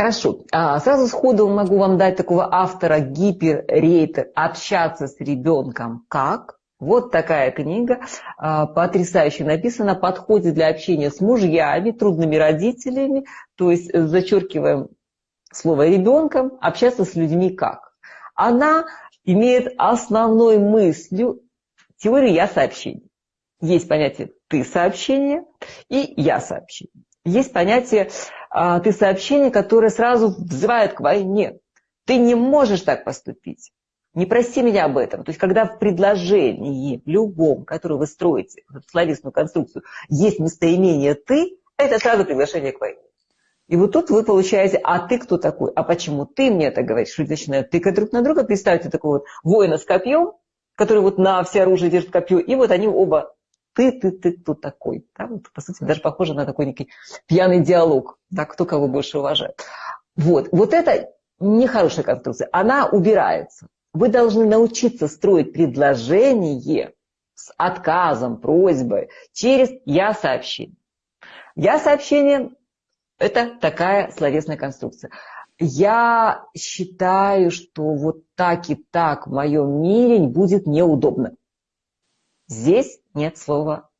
Хорошо. А, сразу сходу могу вам дать такого автора гиперрейтер «Общаться с ребенком как?». Вот такая книга, а, потрясающе написана, подходит для общения с мужьями, трудными родителями, то есть зачеркиваем слово ребенком, общаться с людьми как. Она имеет основной мыслью теорию «я сообщение». Есть понятие «ты сообщение» и «я сообщение». Есть понятие а, «ты сообщение», которое сразу взывает к войне. Ты не можешь так поступить. Не проси меня об этом. То есть, когда в предложении, любом, которое вы строите, в словесную конструкцию, есть местоимение «ты», это сразу приглашение к войне. И вот тут вы получаете, а ты кто такой? А почему ты мне это говоришь? Люди начинают тыкать друг на друга. Представьте такого вот воина с копьем, который вот на все оружие держит копье, и вот они оба ты, ты, ты, кто такой? Да? Вот, по сути, даже похоже на такой некий пьяный диалог, да, кто кого больше уважает. Вот, вот это нехорошая конструкция, она убирается. Вы должны научиться строить предложение с отказом, просьбой через «я сообщение». «Я сообщение» – это такая словесная конструкция. Я считаю, что вот так и так в моем мире будет неудобно. Здесь нет слова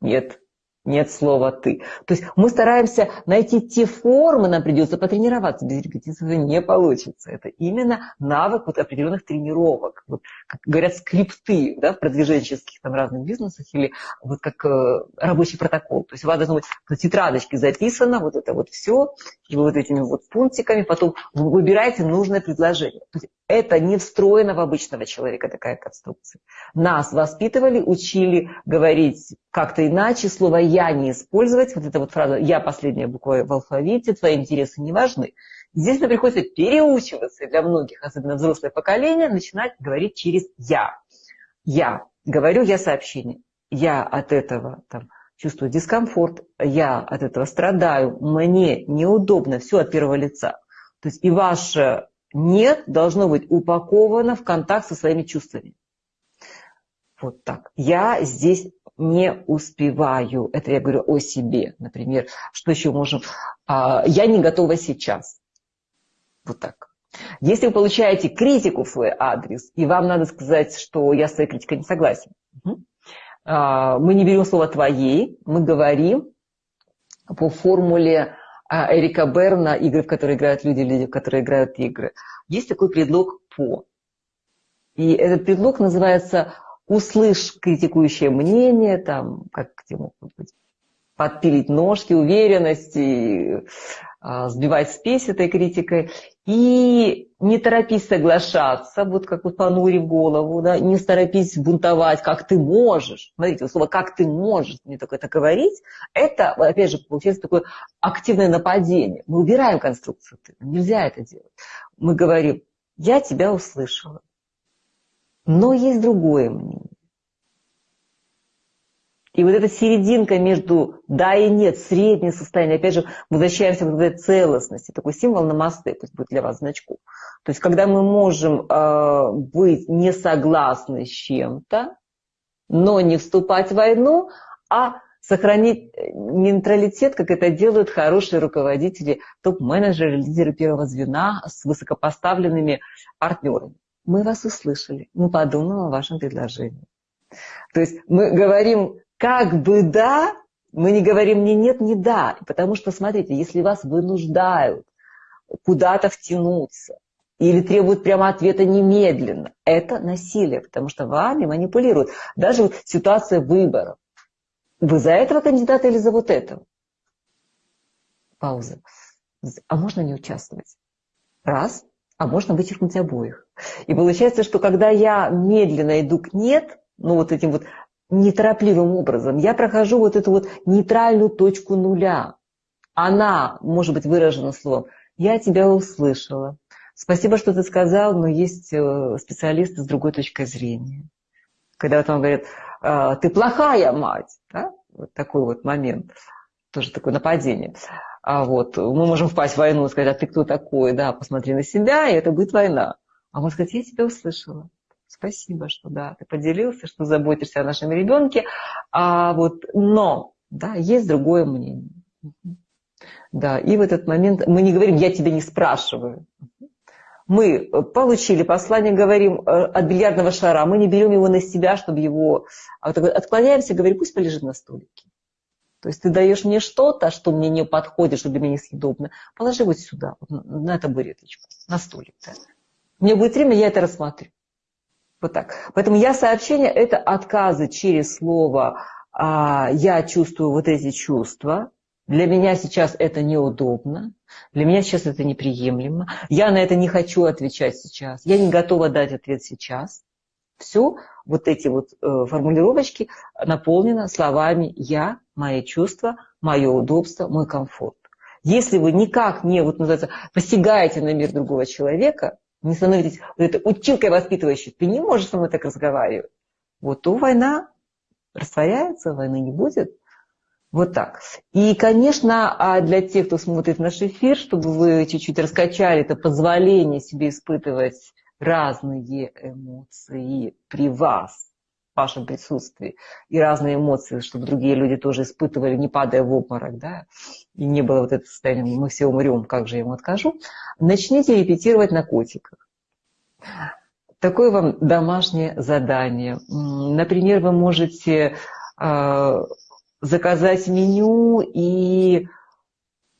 «нет» нет слова «ты». То есть мы стараемся найти те формы, нам придется потренироваться, без репетиции не получится. Это именно навык вот определенных тренировок. Вот, как говорят, скрипты да, в продвиженческих там, разных бизнесах или вот как э, рабочий протокол. То есть у вас должно быть на тетрадочке записано вот это вот все, и вы вот этими вот пунктиками потом выбираете нужное предложение. То есть это не встроено в обычного человека, такая конструкция. Нас воспитывали, учили говорить как-то иначе, слово «я» не использовать. Вот эта вот фраза «я» последняя буква в алфавите, твои интересы не важны. Здесь нам приходится переучиваться для многих, особенно взрослое поколение, начинать говорить через «я». Я. Говорю я сообщение. Я от этого там, чувствую дискомфорт, я от этого страдаю, мне неудобно, все от первого лица. То есть и ваше нет должно быть упаковано в контакт со своими чувствами. Вот так. Я здесь не успеваю. Это я говорю о себе. Например, что еще можем? А, я не готова сейчас. Вот так. Если вы получаете критику в свой адрес, и вам надо сказать, что я с своей критикой не согласен, а, мы не берем слово «твоей», мы говорим по формуле а, Эрика Берна, игры, в которые играют люди, люди, в которые играют игры. Есть такой предлог «по». И этот предлог называется «услышь критикующее мнение», там, как где могут быть, подпилить ножки, уверенности, сбивать спесь этой критикой. И не торопись соглашаться, вот как вот понурив голову, да, не торопись бунтовать, как ты можешь. Смотрите, слово «как ты можешь», мне только это говорить, это, опять же, получается такое активное нападение. Мы убираем конструкцию «ты», нельзя это делать. Мы говорим «я тебя услышала», но есть другое мнение. И вот эта серединка между да и нет, среднее состояние, опять же, возвращаемся к этой целостности, такой символ на мосты, пусть будет для вас значку. То есть, когда мы можем э, быть не согласны с чем-то, но не вступать в войну, а сохранить э, нейтралитет, как это делают хорошие руководители, топ-менеджеры, лидеры первого звена с высокопоставленными партнерами. Мы вас услышали, мы подумаем о вашем предложении. То есть мы говорим как бы да, мы не говорим ни нет, ни да. Потому что, смотрите, если вас вынуждают куда-то втянуться или требуют прямо ответа немедленно, это насилие, потому что вами манипулируют. Даже ситуация выборов. Вы за этого кандидата или за вот этого? Пауза. А можно не участвовать? Раз. А можно вычеркнуть обоих. И получается, что когда я медленно иду к «нет», ну вот этим вот неторопливым образом. Я прохожу вот эту вот нейтральную точку нуля. Она может быть выражена словом «я тебя услышала». Спасибо, что ты сказал, но есть э, специалисты с другой точкой зрения. Когда вот он говорит «А, «ты плохая мать», да? вот такой вот момент, тоже такое нападение. А вот мы можем впасть в войну и сказать, а ты кто такой, да, посмотри на себя, и это будет война. А он сказать, я тебя услышала. Спасибо, что да, ты поделился, что заботишься о нашем ребенке. А вот, но, да, есть другое мнение. Да, и в этот момент мы не говорим «я тебя не спрашиваю». Мы получили послание, говорим э, от бильярдного шара, мы не берем его на себя, чтобы его... А отклоняемся, говорим, пусть полежит на столике. То есть ты даешь мне что-то, что мне не подходит, что для меня несъедобно, положи вот сюда, вот на табуреточку, на столик. Да. Мне будет время, я это рассмотрю. Вот так. Поэтому я сообщение – это отказы через слово а, «я чувствую вот эти чувства», для меня сейчас это неудобно, для меня сейчас это неприемлемо, я на это не хочу отвечать сейчас, я не готова дать ответ сейчас. Все вот эти вот э, формулировочки наполнены словами «я», «мои чувства», «мое удобство», «мой комфорт». Если вы никак не, вот называется, посягаете на мир другого человека, не становитесь вот этой училкой воспитывающей, ты не можешь со мной так разговаривать, вот то война растворяется, войны не будет. Вот так. И, конечно, а для тех, кто смотрит наш эфир, чтобы вы чуть-чуть раскачали это позволение себе испытывать разные эмоции при вас, вашем присутствии, и разные эмоции, чтобы другие люди тоже испытывали, не падая в обморок, да, и не было вот этого состояния, мы все умрем, как же я ему откажу, начните репетировать на котиках. Такое вам домашнее задание. Например, вы можете а, заказать меню и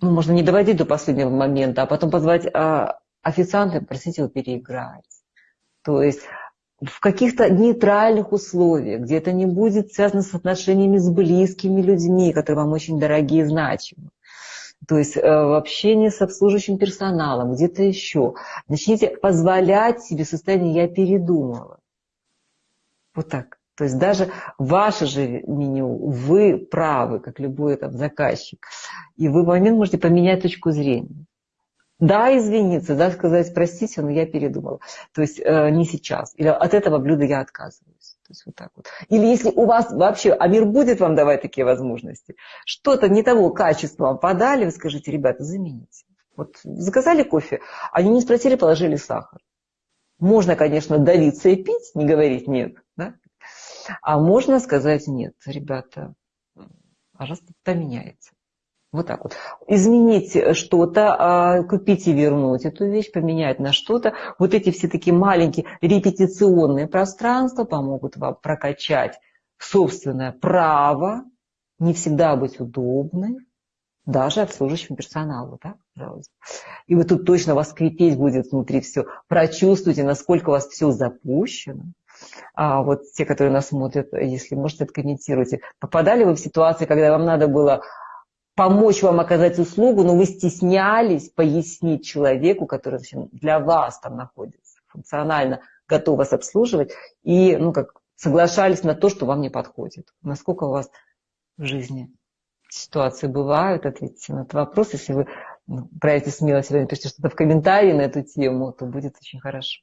ну, можно не доводить до последнего момента, а потом позвать а, официанта и попросить его переиграть. То есть в каких-то нейтральных условиях, где это не будет связано с отношениями с близкими людьми, которые вам очень дорогие и значимы. То есть э, в общении с обслуживающим персоналом, где-то еще. Начните позволять себе состояние «я передумала». Вот так. То есть даже ваше же меню, вы правы, как любой там заказчик. И вы в момент можете поменять точку зрения. Да, извиниться, да, сказать, простите, но я передумала. То есть э, не сейчас. Или от этого блюда я отказываюсь. То есть вот так вот. Или если у вас вообще, а мир будет вам давать такие возможности, что-то не того качества вам подали, вы скажите, ребята, замените. Вот заказали кофе, они не спросили, положили сахар. Можно, конечно, давиться и пить, не говорить нет, да? А можно сказать нет, ребята, пожалуйста, поменяется. Вот так вот. Изменить что-то, а, купить и вернуть эту вещь, поменять на что-то. Вот эти все такие маленькие репетиционные пространства помогут вам прокачать собственное право не всегда быть удобной, даже обслуживающему персоналу, да, пожалуйста. И вот тут точно вас крепеть будет внутри все. Прочувствуйте, насколько у вас все запущено а вот те, которые нас смотрят, если можете, откомментируйте. Попадали вы в ситуации, когда вам надо было помочь вам оказать услугу, но вы стеснялись пояснить человеку, который для вас там находится, функционально готов вас обслуживать, и ну, как соглашались на то, что вам не подходит. Насколько у вас в жизни ситуации бывают, ответьте на этот вопрос. Если вы ну, проявите смелость, напишите что-то в комментарии на эту тему, то будет очень хорошо.